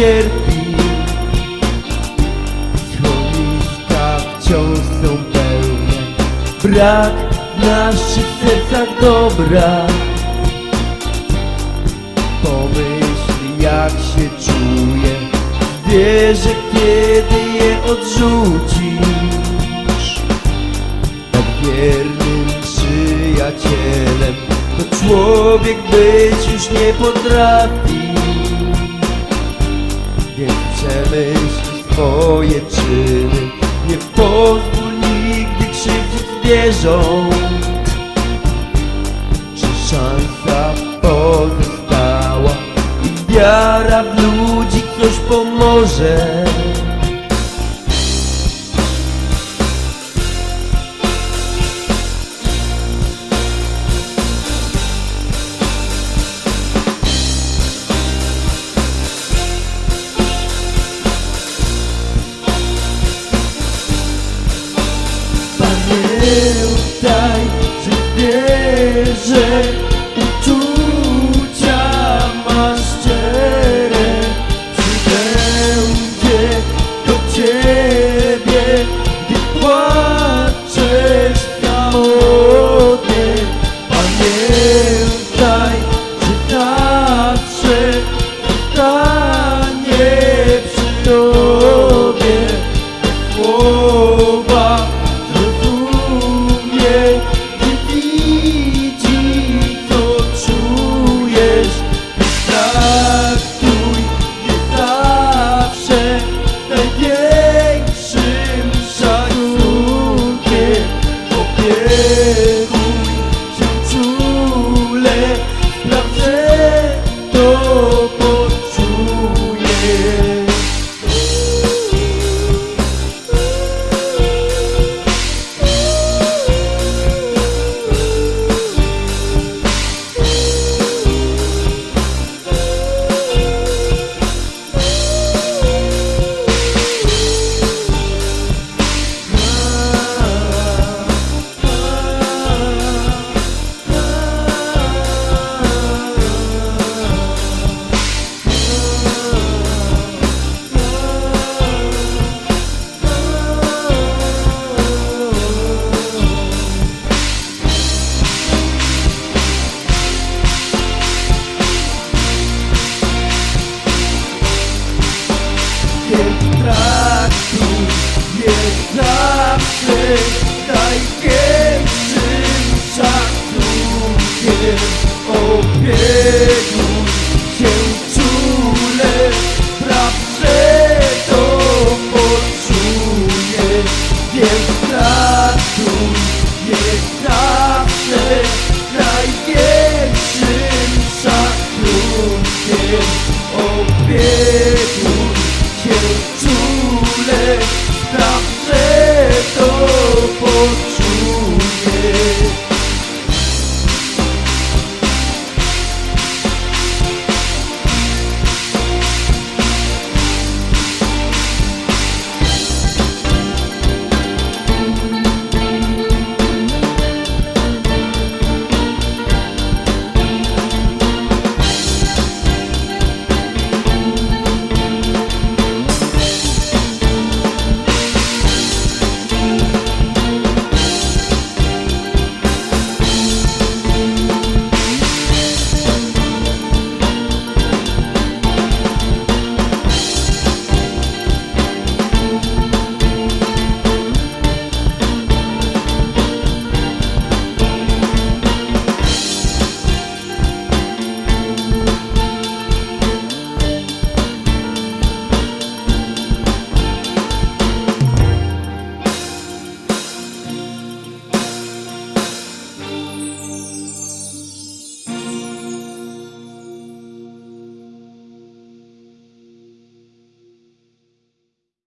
cierpi. Schroniska wciąż są pełne Brak w naszych sercach dobra. Pomyśl jak się czuje Wierzę kiedy je odrzucisz. Tak wiernym przyjacielem To człowiek być już nie potrafi przemyśl swoje czyny. Nie pozwól nigdy krzywdzić zwierząt. Czy szansa pozostała? I wiara w ludzi coś pomoże дай же, верь же. najpiększym szacunkiem opiekuj się czule, praw, to poczuje, więc ratuj je zawsze największym szacunkiem opiekuj się